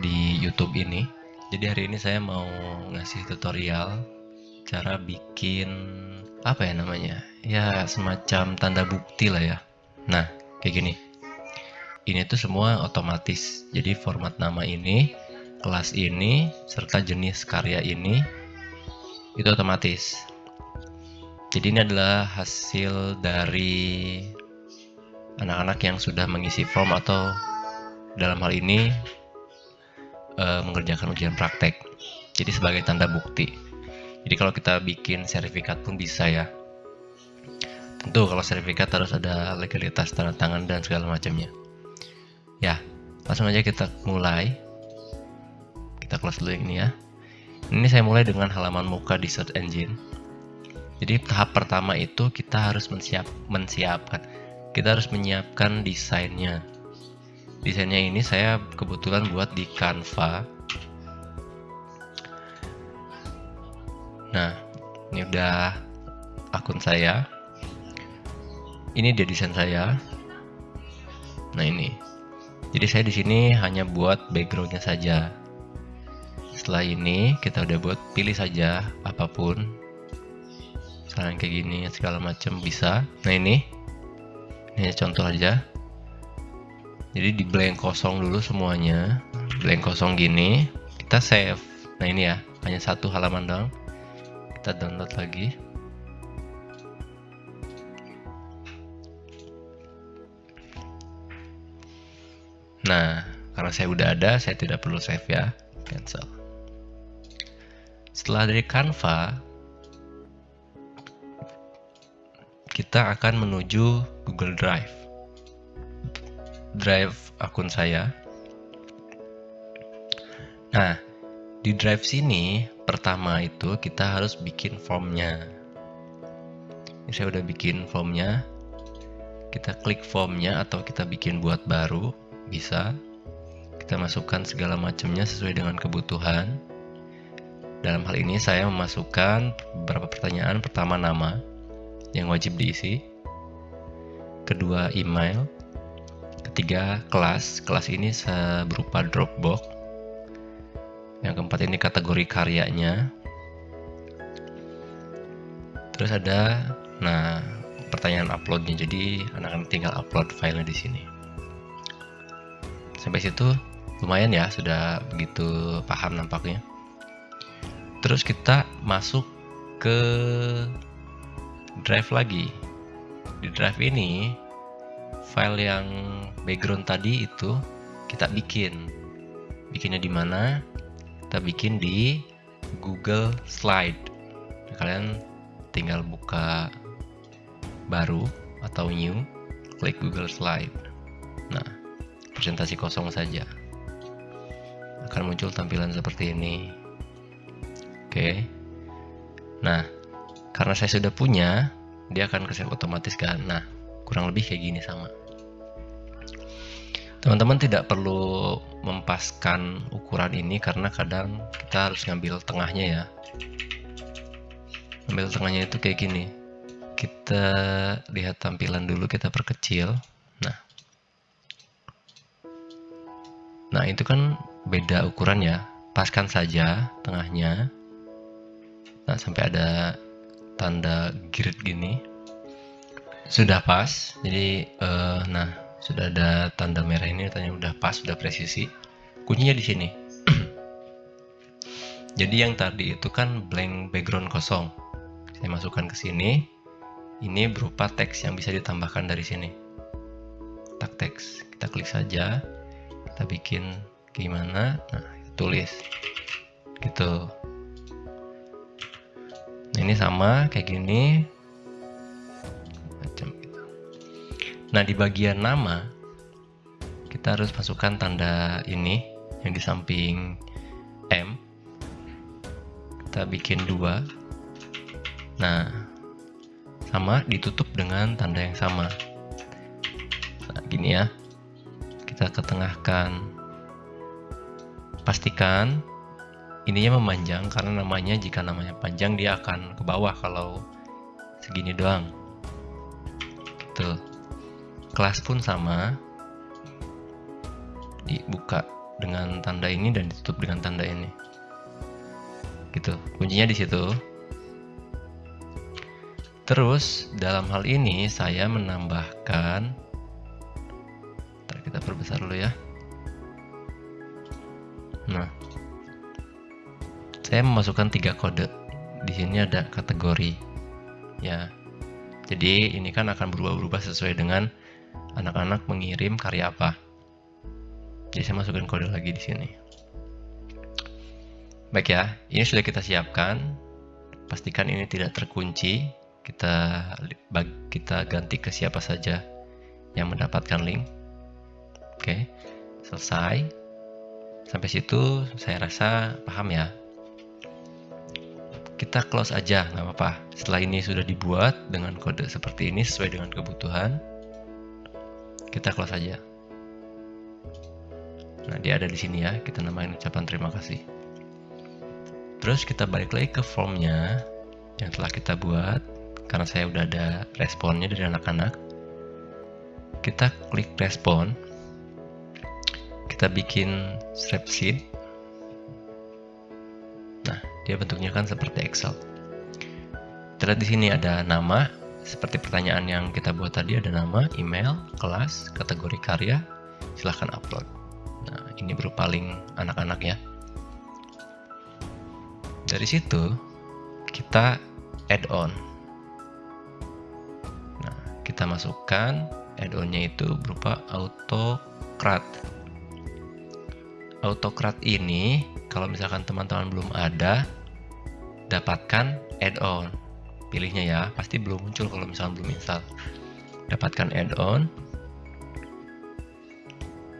YouTube ini. Jadi hari ini saya mau ngasih tutorial cara bikin apa ya namanya? Ya semacam tanda bukti lah ya. Nah, kayak gini. Ini tuh semua otomatis. Jadi format nama ini, kelas ini, serta jenis karya ini itu otomatis. Jadi ini adalah hasil dari anak-anak yang sudah mengisi form atau dalam hal ini e, mengerjakan ujian praktek. Jadi sebagai tanda bukti. Jadi kalau kita bikin sertifikat pun bisa ya. Tentu kalau sertifikat harus ada legalitas tanda tangan dan segala macamnya. Ya, langsung aja kita mulai. Kita close dulu ini ya. Ini saya mulai dengan halaman muka di search engine jadi tahap pertama itu kita harus mensiap, mensiapkan, kita harus menyiapkan desainnya. Desainnya ini saya kebetulan buat di Canva. Nah, ini udah akun saya. Ini dia desain saya. Nah ini. Jadi saya di sini hanya buat backgroundnya saja. Setelah ini kita udah buat pilih saja apa pun misalnya kayak gini segala macam bisa nah ini ini contoh aja jadi di blank kosong dulu semuanya. Blank kosong gini kita save. Nah ini ya hanya satu halaman doang. Kita download lagi. Nah karena saya udah ada saya tidak perlu save ya. Cancel. Setelah dari Canva kita akan menuju Google Drive. Drive akun saya. Nah, di Drive sini pertama itu kita harus bikin formnya. Ini saya udah bikin formnya. Kita klik formnya atau kita bikin buat baru bisa. Kita masukkan segala macamnya sesuai dengan kebutuhan. Dalam hal ini saya memasukkan beberapa pertanyaan. Pertama nama yang wajib diisi. Kedua, email. Ketiga, kelas. Kelas ini berupa Dropbox. Yang keempat ini kategori karyanya. Terus ada, nah, pertanyaan uploadnya. Jadi anak-anak tinggal upload filenya di sini. Sampai situ lumayan ya, sudah begitu paham nampaknya. Terus kita masuk ke drive lagi di drive ini file yang background tadi itu kita bikin. Bikinnya di mana? Kita bikin di Google Slide. Nah, kalian tinggal buka baru atau new klik Google Slide. Nah presentasi kosong saja. Akan muncul tampilan seperti ini. Oke. Nah karena saya sudah punya dia akan ke otomatis kan? Nah kurang lebih kayak gini sama. Teman-teman tidak perlu mempaskan ukuran ini karena kadang kita harus ngambil tengahnya ya. Ambil tengahnya itu kayak gini. Kita lihat tampilan dulu kita perkecil. Nah. Nah itu kan beda ukuran ya. Paskan saja tengahnya. Nah sampai ada tanda grid gini sudah pas jadi uh, nah sudah ada tanda merah ini tanya udah pas sudah presisi. Kuncinya di sini. Jadi yang tadi itu kan blank background kosong. Saya masukkan ke sini. Ini berupa teks yang bisa ditambahkan dari sini. Tak teks. Kita klik saja. Kita bikin gimana? Nah tulis. Gitu. Ini sama kayak gini nah di bagian nama kita harus masukkan tanda ini yang di samping M. Kita bikin dua. Nah sama ditutup dengan tanda yang sama. Nah gini ya. Kita ketengahkan. Pastikan ininya memanjang karena namanya jika namanya panjang dia akan ke bawah kalau segini doang. Gitu kelas pun sama. Dibuka dengan tanda ini dan ditutup dengan tanda ini. Gitu kuncinya di situ. Terus dalam hal ini saya menambahkan Ntar kita perbesar dulu ya. Nah saya memasukkan tiga kode. Di sini ada kategori ya. Jadi ini kan akan berubah-ubah sesuai dengan anak-anak mengirim karya apa jadi saya masukkan kode lagi di sini Baik ya, ini sudah kita siapkan. Pastikan ini tidak terkunci. Kita kita ganti ke siapa saja yang mendapatkan link. Oke, selesai. Sampai situ saya rasa paham ya. Kita close aja, nggak apa-apa. Setelah ini sudah dibuat dengan kode seperti ini sesuai dengan kebutuhan, kita close aja. Nah, dia ada di sini ya. Kita namain ucapan terima kasih. Terus kita balik lagi ke formnya yang telah kita buat karena saya udah ada responnya dari anak-anak. Kita klik respon. Kita bikin spreadsheet. Nah, dia bentuknya kan seperti Excel. Terlihat di sini ada nama, seperti pertanyaan yang kita buat tadi ada nama, email, kelas, kategori karya, silahkan upload. Nah, ini berupa link anak-anak ya. Dari situ kita add on. Nah, kita masukkan add-onnya itu berupa autocrat. Autocrat ini kalau misalkan teman-teman belum ada, dapatkan add-on. Pilihnya ya, pasti belum muncul kalau misalkan belum install. Dapatkan add-on.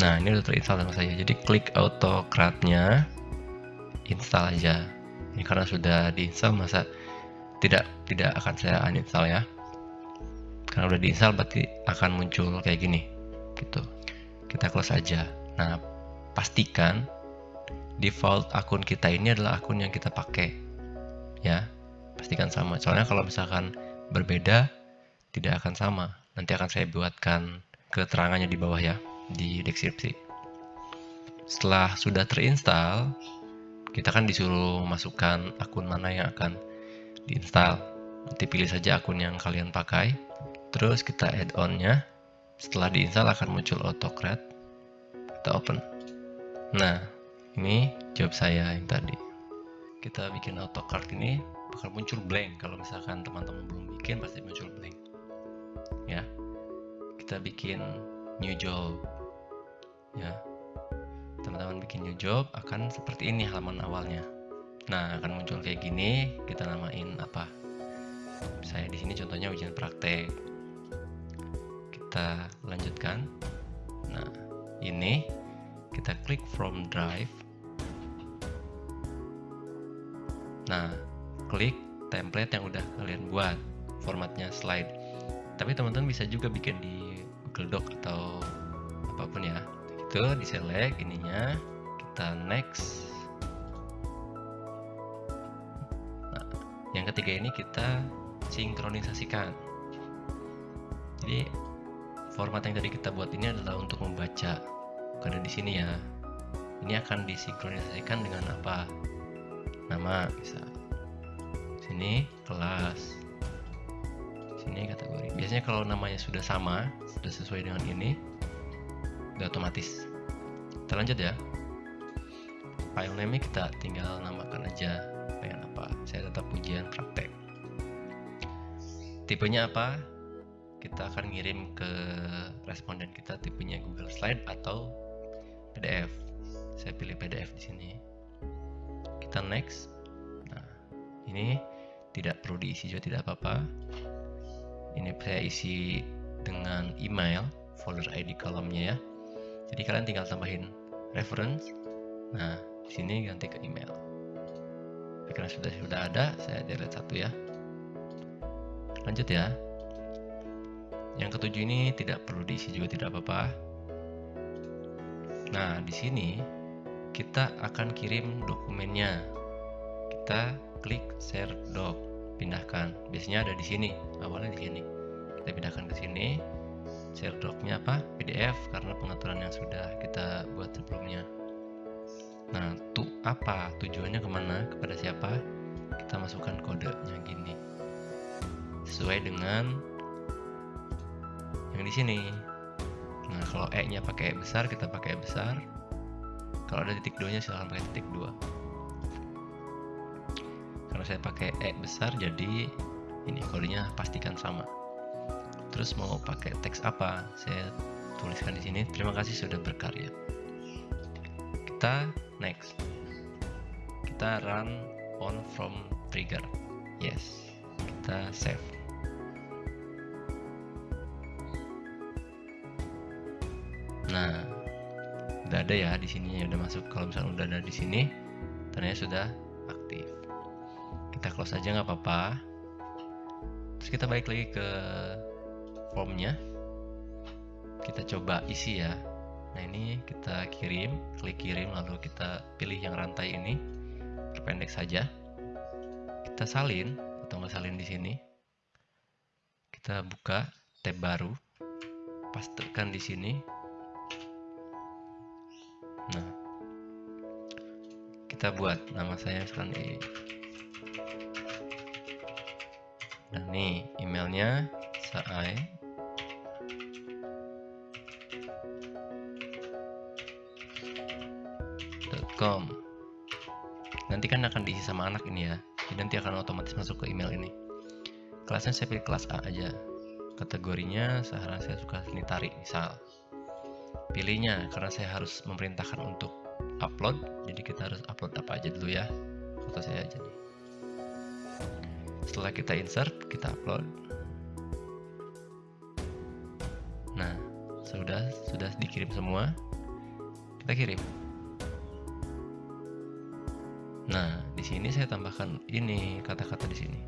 Nah, ini udah terinstall sama saya. Jadi klik autocratnya, install aja ini karena sudah diinstal masa tidak tidak akan saya uninstall ya karena udah diinstal berarti akan muncul kayak gini gitu kita close aja nah pastikan default akun kita ini adalah akun yang kita pakai ya pastikan sama. Soalnya kalau misalkan berbeda tidak akan sama. Nanti akan saya buatkan keterangannya di bawah ya di deskripsi. Setelah sudah terinstall kita kan disuruh masukkan akun mana yang akan diinstal. Nanti pilih saja akun yang kalian pakai. Terus kita add onnya. Setelah diinstal akan muncul autocrat kita open. Nah ini jawab saya yang tadi. Kita bikin autocrat ini bakal muncul blank. Kalau misalkan teman-teman belum bikin pasti muncul blank. Ya. Kita bikin new job. Ya. Teman-teman bikin new job akan seperti ini halaman awalnya. Nah akan muncul kayak gini. Kita namain apa? Saya di sini contohnya ujian praktek. Kita lanjutkan. Nah ini kita klik from drive. Nah klik template yang udah kalian buat formatnya slide. Tapi teman-teman bisa juga bikin di Google Doc atau apa pun ya. Itu di select ininya kita next. Nah yang ketiga ini kita sinkronisasikan. Jadi format yang tadi kita buat ini adalah untuk membaca. Karena di sini ya. Ini akan disinkronisasikan dengan apa? Nama bisa sini kelas. Sini kategori. Biasanya kalau namanya sudah sama sudah sesuai dengan ini udah otomatis. Kita lanjut ya. File name kita tinggal namakan aja. Pengen apa? Saya tetap ujian praktek. Tipenya apa? Kita akan ngirim ke responden kita tipenya Google Slide atau PDF saya pilih PDF di sini. Kita next. Nah ini tidak perlu diisi juga tidak apa-apa ini saya isi dengan email folder ID kolomnya ya jadi kalian tinggal tambahin reference. Nah, di sini ganti ke email. Karena sudah sudah ada, saya delete satu ya. Lanjut ya. Yang ketujuh ini tidak perlu diisi juga tidak apa-apa. Nah, di sini kita akan kirim dokumennya. Kita klik share doc, pindahkan. Biasanya ada di sini, awalnya di sini. Kita pindahkan ke sini share docnya apa PDF karena pengaturan yang sudah kita buat sebelumnya Nah, tu apa? Tujuannya ke mana? Kepada siapa? Kita masukkan kodenya gini. Sesuai dengan yang di sini. Nah, kalau E-nya pakai E besar, kita pakai E besar. Kalau ada titik 2-nya silahkan pakai titik 2. Saya pakai E besar, jadi ini kodenya pastikan sama. Terus mau pakai teks apa? Saya tuliskan di sini. Terima kasih sudah berkarya. Kita next. Kita run on from trigger. Yes. Kita save. Nah, udah ada ya di sini udah masuk. Kalau misalnya udah ada di sini, tandanya sudah. Kita close aja nggak apa-apa. Terus kita balik lagi ke formnya. Kita coba isi ya. Nah ini kita kirim, klik kirim lalu kita pilih yang rantai ini, perpendek saja. Kita salin atau nggak salin di sini. Kita buka tab baru, pastikan di sini Nah, kita buat nama saya misalkan di dan nih emailnya saai. com nanti kan akan diisi sama anak ini ya. Jadi nanti akan otomatis masuk ke email ini. Kelasnya saya pilih kelas A aja. Kategorinya seharusnya saya suka seni tari misal. Pilihnya karena saya harus memerintahkan untuk upload. Jadi kita harus upload apa aja dulu ya. Foto saya aja nih setelah kita insert kita upload nah sudah sudah dikirim semua kita kirim nah di sini saya tambahkan ini kata-kata di sini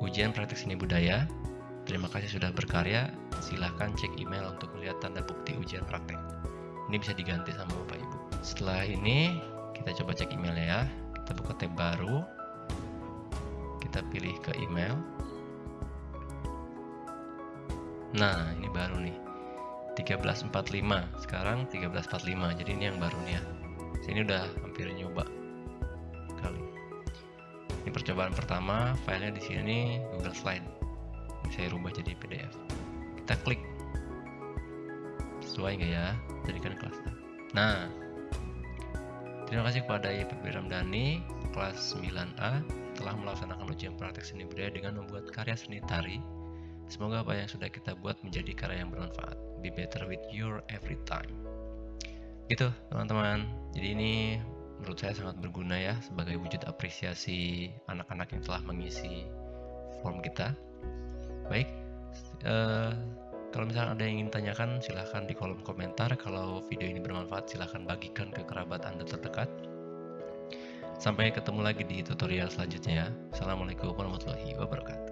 ujian praktek seni budaya terima kasih sudah berkarya silahkan cek email untuk melihat tanda bukti ujian praktek. Ini bisa diganti sama Bapak Ibu. Setelah ini, kita coba cek emailnya ya. Kita buka tab baru. Kita pilih ke email. Nah, ini baru nih. 1345. Sekarang 1345. Jadi ini yang baru nih ya. Sini udah hampir nyoba kali. Ini percobaan pertama, filenya di sini Google Slide. Saya rubah jadi PDF kita klik sesuai nggak ya jadikan kelas nah terima kasih kepada Ibu Ramdhani kelas 9A telah melaksanakan ujian praktek seni budaya dengan membuat karya seni tari. Semoga apa yang sudah kita buat menjadi karya yang bermanfaat. Be better with your every time. Gitu teman-teman. Jadi ini menurut saya sangat berguna ya sebagai wujud apresiasi anak-anak yang telah mengisi form kita. Baik uh, kalau misalnya ada yang ingin tanyakan, silahkan di kolom komentar. Kalau video ini bermanfaat, silahkan bagikan ke kerabat Anda terdekat. Sampai ketemu lagi di tutorial selanjutnya ya. Assalamualaikum warahmatullahi wabarakatuh.